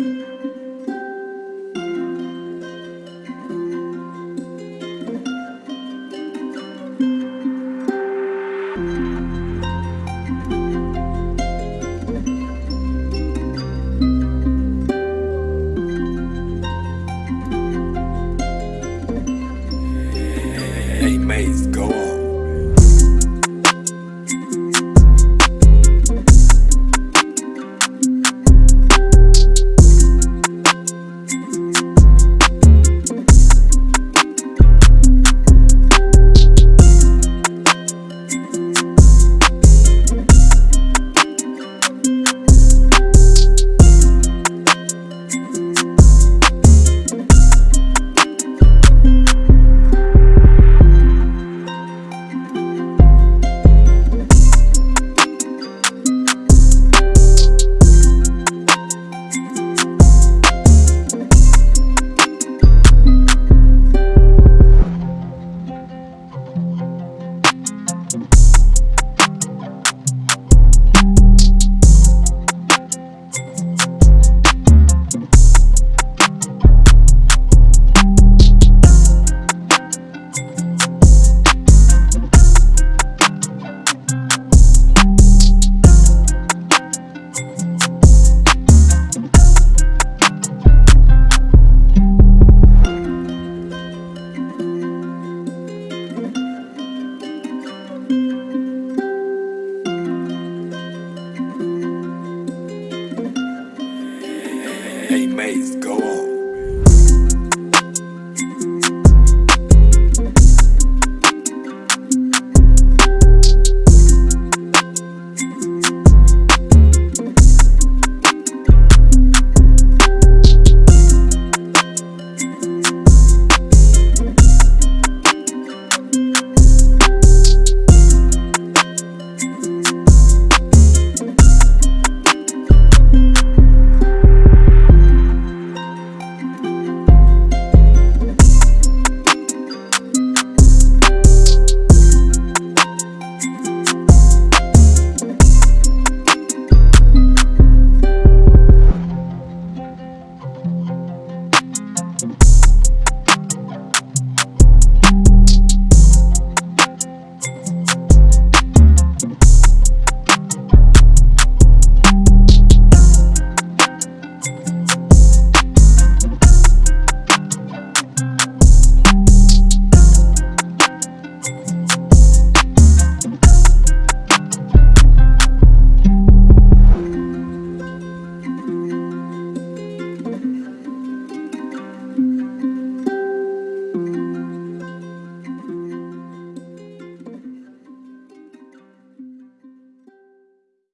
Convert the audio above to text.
Hey, mates, go on. Hey, Maze, go on.